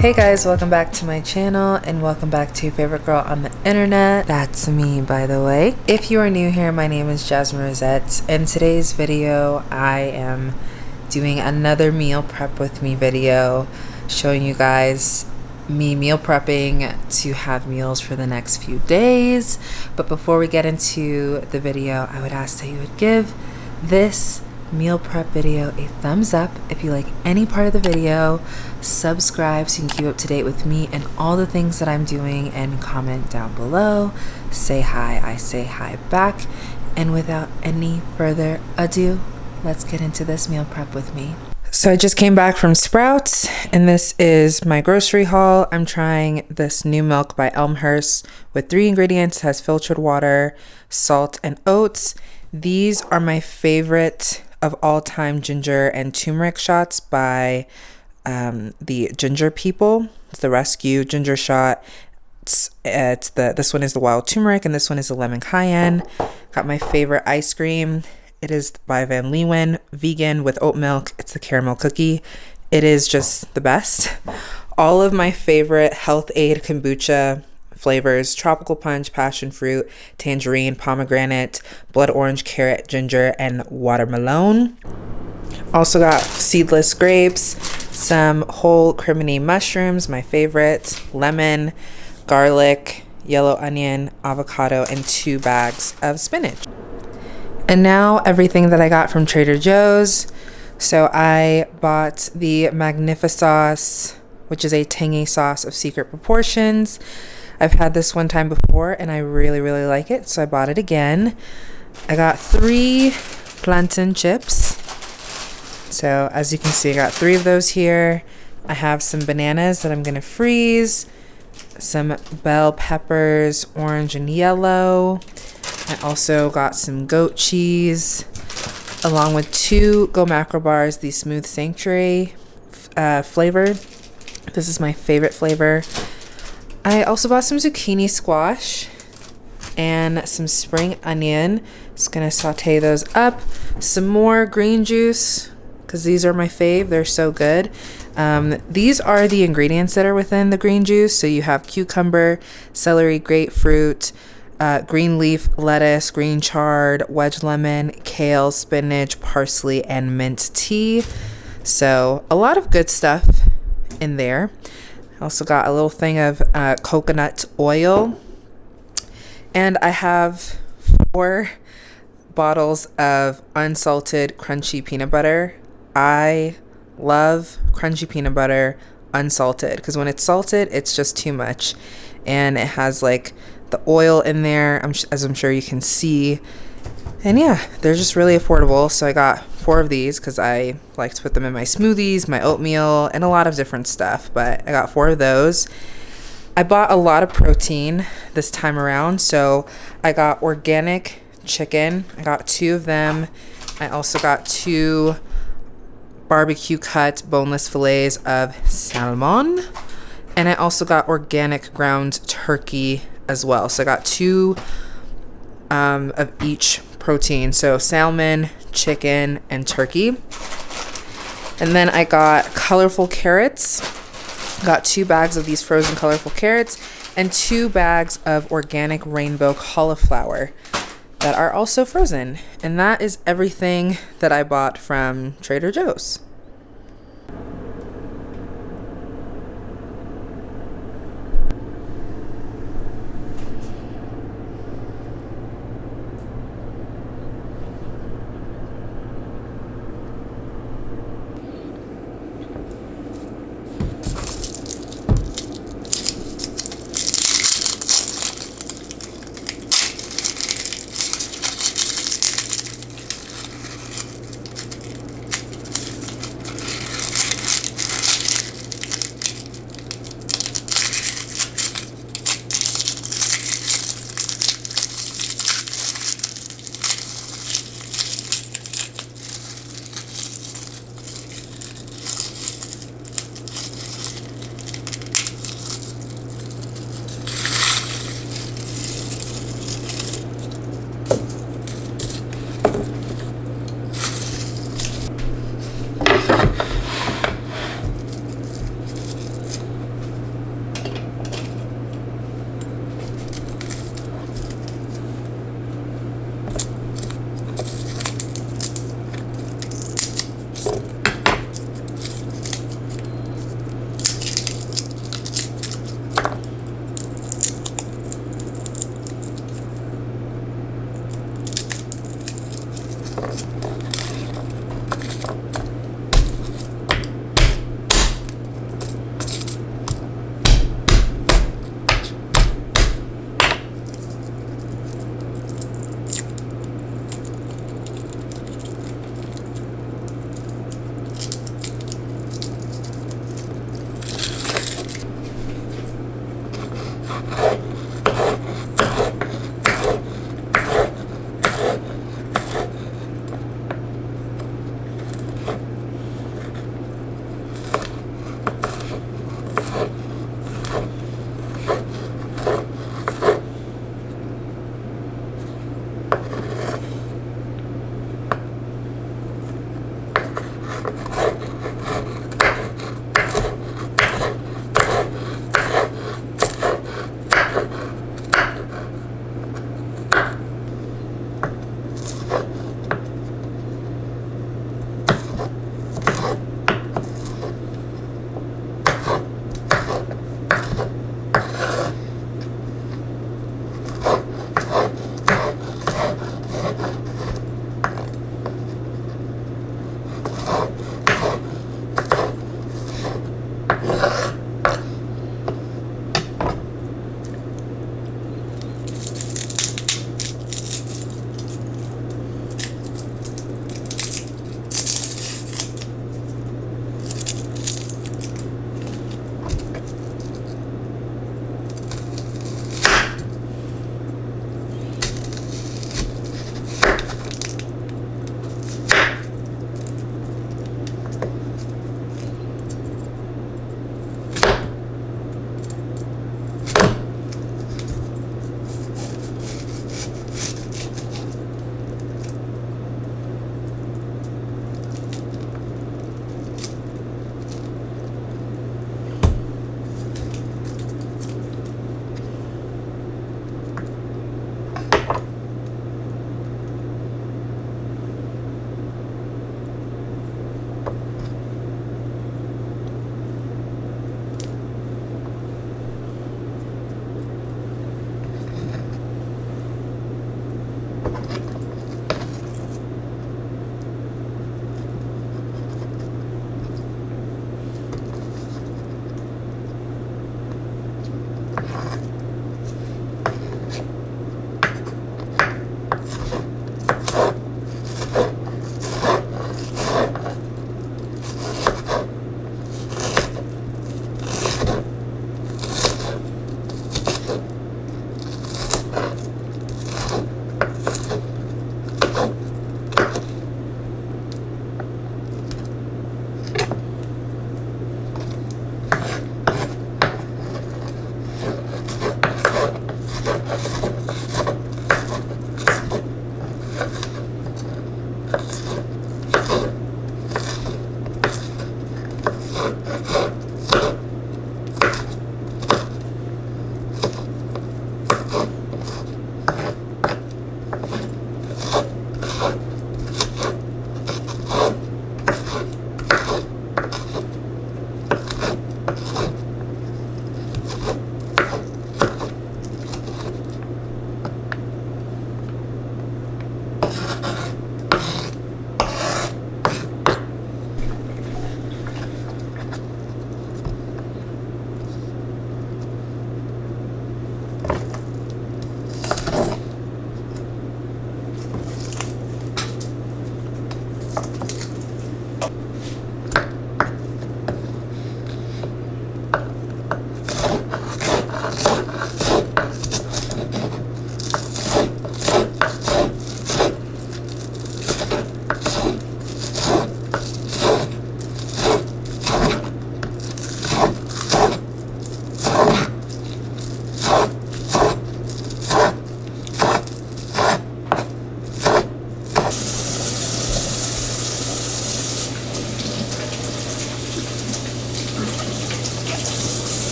Hey guys, welcome back to my channel and welcome back to your favorite girl on the internet. That's me, by the way. If you are new here, my name is Jasmine Rosette. In today's video, I am doing another meal prep with me video showing you guys me meal prepping to have meals for the next few days. But before we get into the video, I would ask that you would give this meal prep video a thumbs up if you like any part of the video subscribe so you can keep up to date with me and all the things that i'm doing and comment down below say hi i say hi back and without any further ado let's get into this meal prep with me so I just came back from Sprouts and this is my grocery haul. I'm trying this new milk by Elmhurst with three ingredients, has filtered water, salt, and oats. These are my favorite of all time ginger and turmeric shots by um, the Ginger People. It's the Rescue Ginger Shot. It's, it's the this one is the wild turmeric and this one is the lemon cayenne. Got my favorite ice cream. It is by Van Leeuwen, vegan with oat milk. It's the caramel cookie. It is just the best. All of my favorite Health-Ade kombucha flavors tropical punch, passion fruit, tangerine, pomegranate, blood orange, carrot, ginger, and watermelon. Also got seedless grapes, some whole crimini mushrooms, my favorite, lemon, garlic, yellow onion, avocado, and two bags of spinach. And now everything that I got from Trader Joe's. So I bought the Magnifisauce, which is a tangy sauce of secret proportions. I've had this one time before and I really, really like it. So I bought it again. I got three plantain chips. So as you can see, I got three of those here. I have some bananas that I'm to freeze. Some bell peppers, orange and yellow. I also got some goat cheese along with two Go Macro bars, the Smooth Sanctuary uh, flavored. This is my favorite flavor. I also bought some zucchini squash and some spring onion. Just gonna saute those up. Some more green juice because these are my fave. They're so good. Um, these are the ingredients that are within the green juice. So you have cucumber, celery, grapefruit, uh, green leaf, lettuce, green chard, wedge lemon, kale, spinach, parsley, and mint tea. So a lot of good stuff in there. I also got a little thing of uh, coconut oil. And I have four bottles of unsalted crunchy peanut butter. I love crunchy peanut butter unsalted because when it's salted, it's just too much. And it has like the oil in there, as I'm sure you can see. And yeah, they're just really affordable. So I got four of these because I like to put them in my smoothies, my oatmeal, and a lot of different stuff. But I got four of those. I bought a lot of protein this time around. So I got organic chicken. I got two of them. I also got two barbecue cut boneless fillets of salmon. And I also got organic ground turkey as well. So I got two um, of each protein. So salmon, chicken, and turkey. And then I got colorful carrots. Got two bags of these frozen colorful carrots and two bags of organic rainbow cauliflower that are also frozen. And that is everything that I bought from Trader Joe's.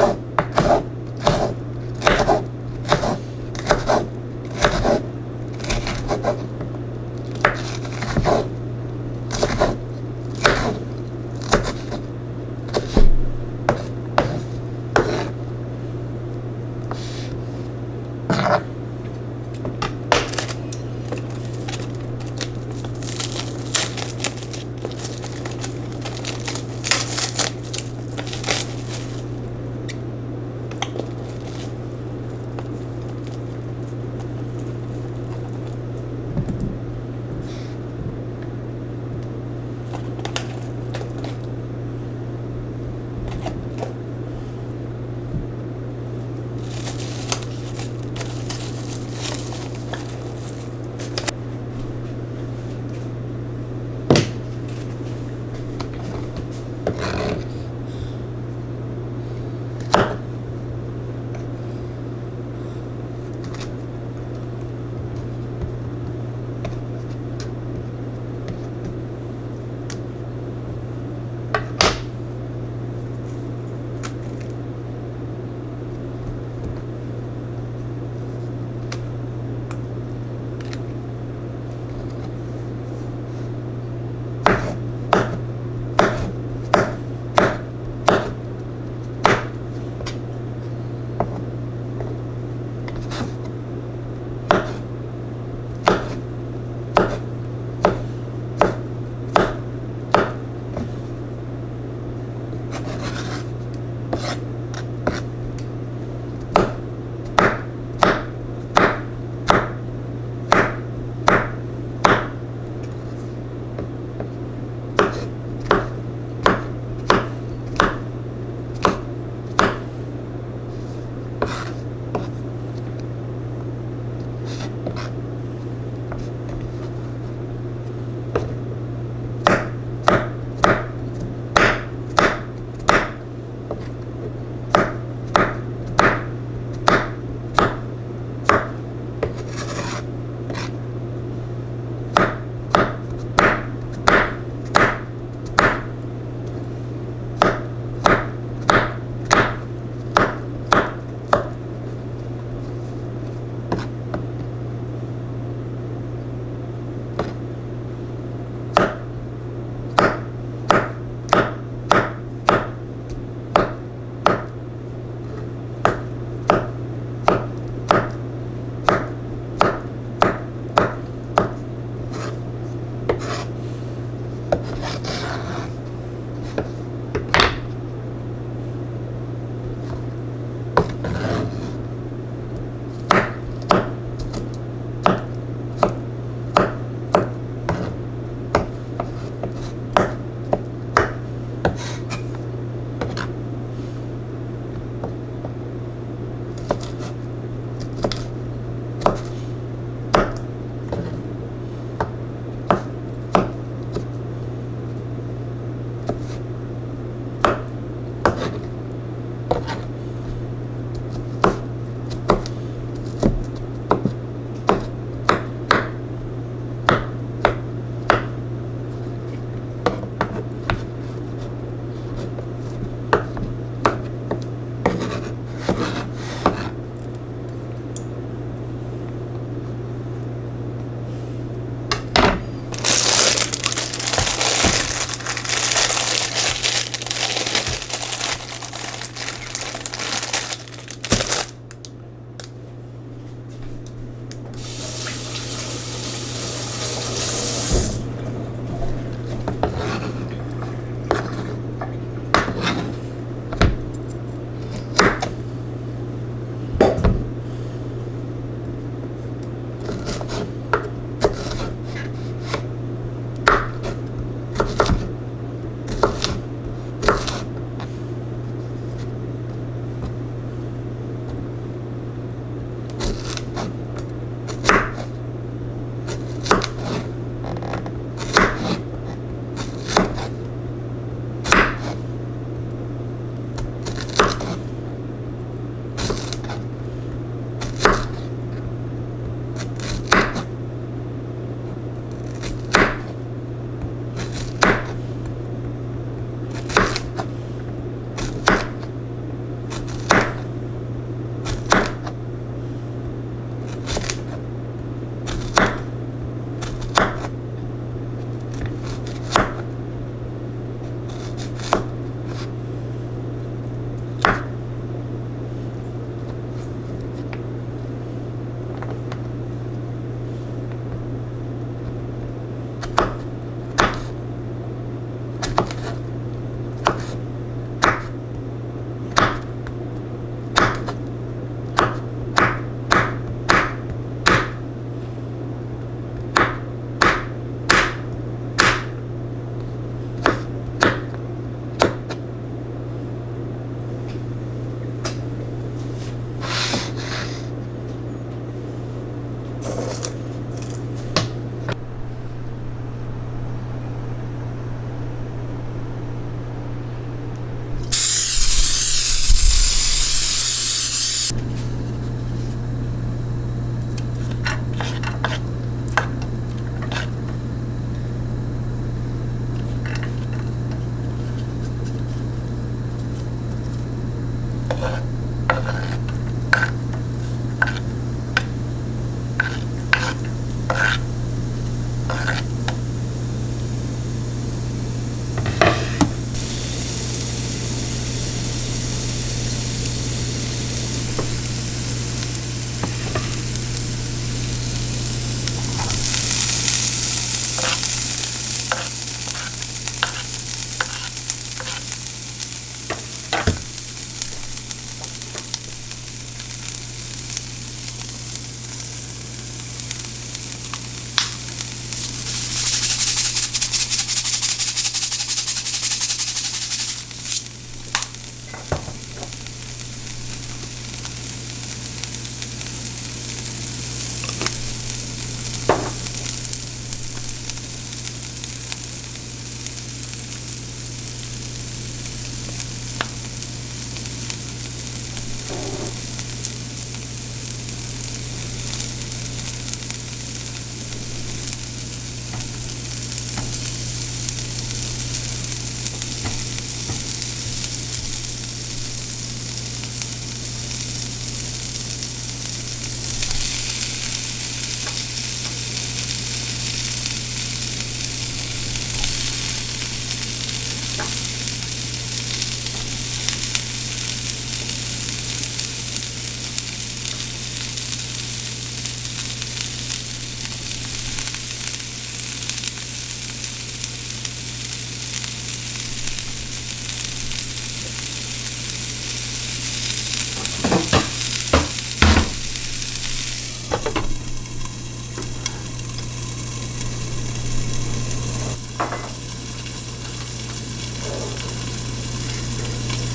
you.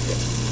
Yeah.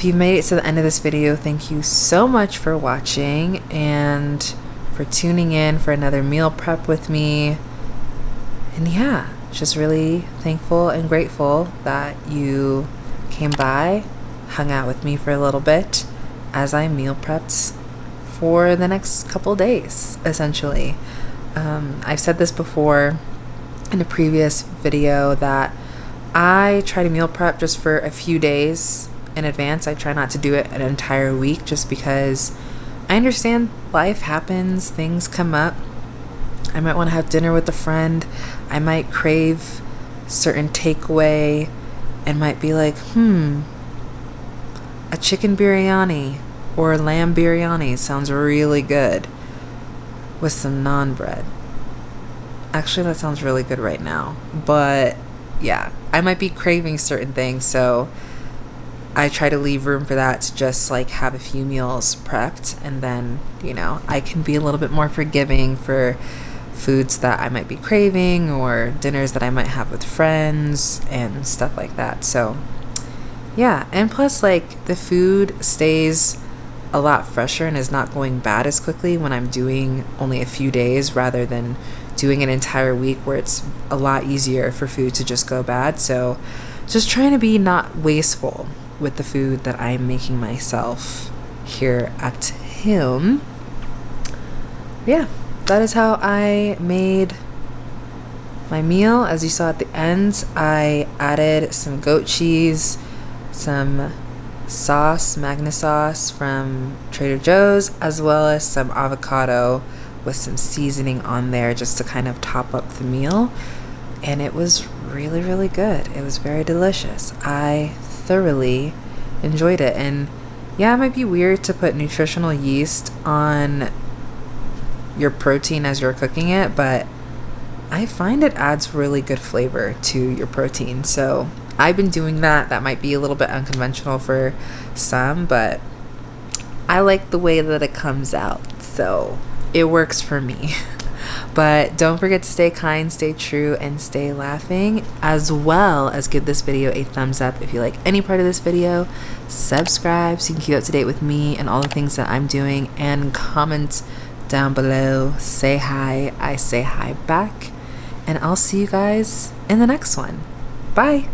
If you made it to the end of this video, thank you so much for watching and for tuning in for another meal prep with me. And yeah, just really thankful and grateful that you came by, hung out with me for a little bit as I meal prepped for the next couple days, essentially. Um, I've said this before in a previous video that I try to meal prep just for a few days in advance. I try not to do it an entire week just because I understand life happens, things come up. I might want to have dinner with a friend. I might crave certain takeaway and might be like, hmm, a chicken biryani or lamb biryani sounds really good with some naan bread. Actually, that sounds really good right now. But yeah, I might be craving certain things, so I try to leave room for that to just like have a few meals prepped and then, you know, I can be a little bit more forgiving for foods that I might be craving or dinners that I might have with friends and stuff like that. So, yeah, and plus like the food stays a lot fresher and is not going bad as quickly when I'm doing only a few days rather than doing an entire week where it's a lot easier for food to just go bad. So, just trying to be not wasteful with the food that I'm making myself here at home. Yeah, that is how I made my meal. As you saw at the end, I added some goat cheese, some sauce, Magnifisauce from Trader Joe's, as well as some avocado with some seasoning on there just to kind of top up the meal. And it was really, really good. It was very delicious. I thoroughly enjoyed it. And yeah, it might be weird to put nutritional yeast on your protein as you're cooking it, but I find it adds really good flavor to your protein. So I've been doing that. That might be a little bit unconventional for some, but I like the way that it comes out. So it works for me. But don't forget to stay kind, stay true, and stay laughing, as well as give this video a thumbs up if you like any part of this video. Subscribe so you can keep up to date with me and all the things that I'm doing, and comment down below. Say hi, I say hi back, and I'll see you guys in the next one. Bye.